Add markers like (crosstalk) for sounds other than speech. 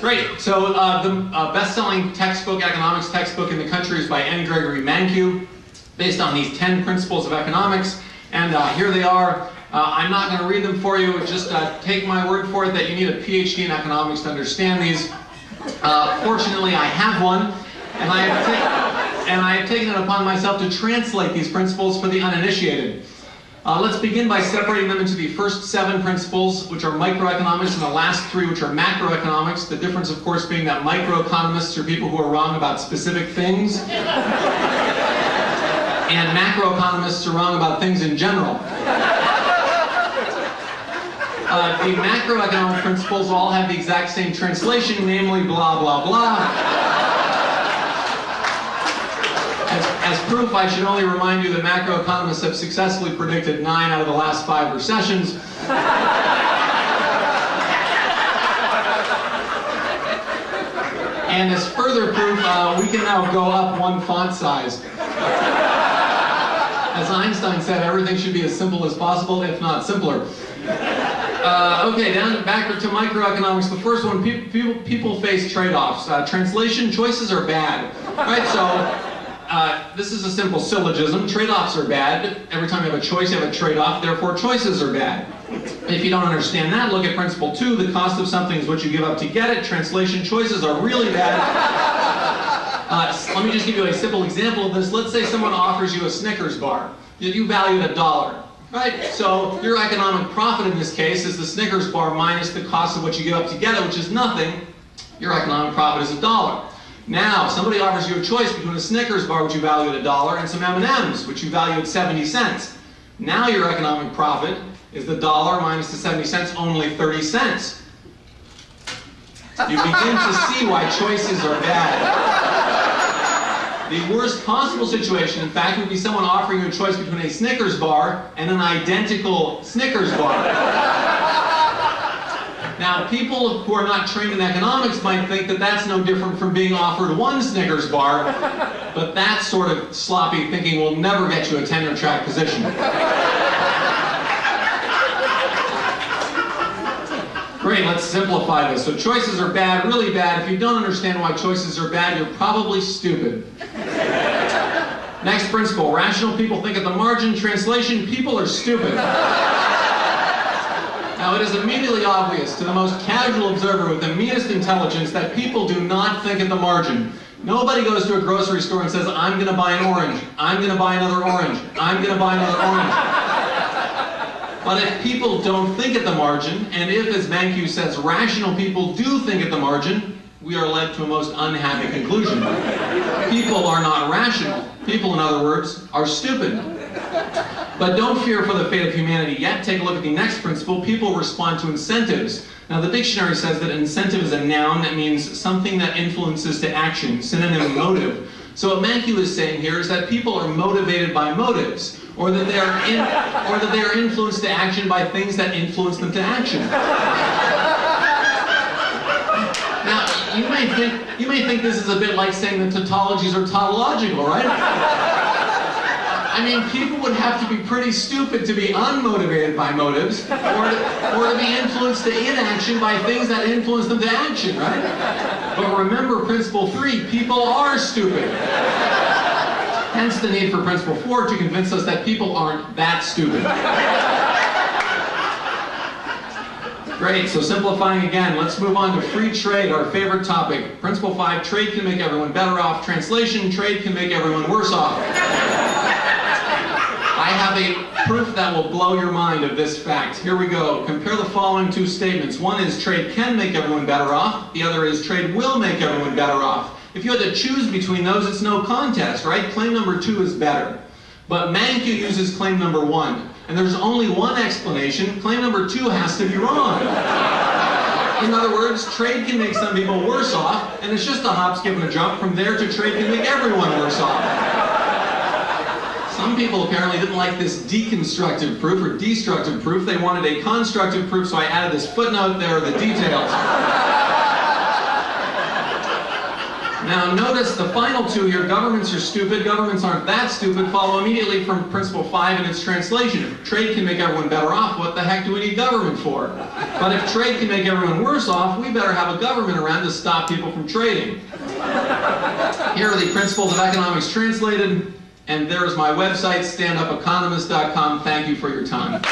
Great. So uh, the uh, best-selling textbook, economics textbook in the country is by N. Gregory Mankiw, based on these 10 principles of economics. And uh, here they are. Uh, I'm not going to read them for you. Just uh, take my word for it that you need a PhD in economics to understand these. Uh, fortunately, I have one, and I have, and I have taken it upon myself to translate these principles for the uninitiated. Uh, let's begin by separating them into the first seven principles, which are microeconomics, and the last three, which are macroeconomics. The difference, of course, being that microeconomists are people who are wrong about specific things, (laughs) and macroeconomists are wrong about things in general. Uh, the macroeconomic principles all have the exact same translation, namely blah, blah, blah. As, proof, I should only remind you that macroeconomists have successfully predicted nine out of the last five recessions. and as further proof, uh, we can now go up one font size. As Einstein said, everything should be as simple as possible, if not simpler. Uh, okay, down back to microeconomics. The first one, people, people face trade-offs. Uh, translation choices are bad. Right, so uh, this is a simple syllogism. Trade-offs are bad. Every time you have a choice, you have a trade-off. Therefore, choices are bad. If you don't understand that, look at principle two. The cost of something is what you give up to get it. Translation choices are really bad. (laughs) Uh, let me just give you a simple example of this. Let's say someone offers you a Snickers bar. You value it a dollar. Right? So your economic profit in this case is the Snickers bar minus the cost of what you give up to get it, which is nothing. Your economic profit is a dollar. Now, somebody offers you a choice between a Snickers bar, which you value at a dollar, and some M&Ms, which you value at 70 cents. Now your economic profit is the dollar minus the 70 cents, only 30 cents. You begin to see why choices are bad. The worst possible situation, in fact, would be someone offering you a choice between a Snickers bar and an identical Snickers bar. Now, people who are not trained in economics might think that that's no different from being offered one Snickers bar, but that sort of sloppy thinking will never get you a tenure track position. Great, let's simplify this. So choices are bad, really bad. If you don't understand why choices are bad, you're probably stupid. Next principle, rational people think at the margin. Translation, people are stupid. Now, it is immediately obvious to the most casual observer with the meanest intelligence that people do not think at the margin. Nobody goes to a grocery store and says, I'm going to buy an orange, I'm going to buy another orange, I'm going to buy another orange. But if people don't think at the margin, and if, as Mankiw says, rational people do think at the margin, we are led to a most unhappy conclusion. People are not rational. People, in other words, are stupid. But don't fear for the fate of humanity yet. Take a look at the next principle. People respond to incentives. Now, the dictionary says that incentive is a noun that means something that influences to action, synonym motive. So what Mankiw is saying here is that people are motivated by motives, or that they are, in, or that they are influenced to action by things that influence them to action. Now, you may think you may think this is a bit like saying that tautologies are tautological, right? I mean, people would have to be pretty stupid to be unmotivated by motives, or to, or to be influenced to inaction by things that influence them to action, right? But remember principle three, people are stupid. Hence the need for principle four to convince us that people aren't that stupid. Great, so simplifying again, let's move on to free trade, our favorite topic. Principle five, trade can make everyone better off. Translation, trade can make everyone worse off. Have a proof that will blow your mind of this fact. Here we go. Compare the following two statements. One is trade can make everyone better off. The other is trade will make everyone better off. If you had to choose between those, it's no contest, right? Claim number two is better. But Mankiw uses claim number one. And there's only one explanation. Claim number two has to be wrong. In other words, trade can make some people worse off, and it's just a hop, skip, and a jump from there to trade can make everyone worse off. Some people apparently didn't like this deconstructive proof or destructive proof. They wanted a constructive proof, so I added this footnote. There are the details. Now notice the final two here, governments are stupid, governments aren't that stupid, follow immediately from principle five in its translation. If trade can make everyone better off, what the heck do we need government for? But if trade can make everyone worse off, we better have a government around to stop people from trading. Here are the principles of economics translated, and there is my website, standupeconomist.com. Thank you for your time.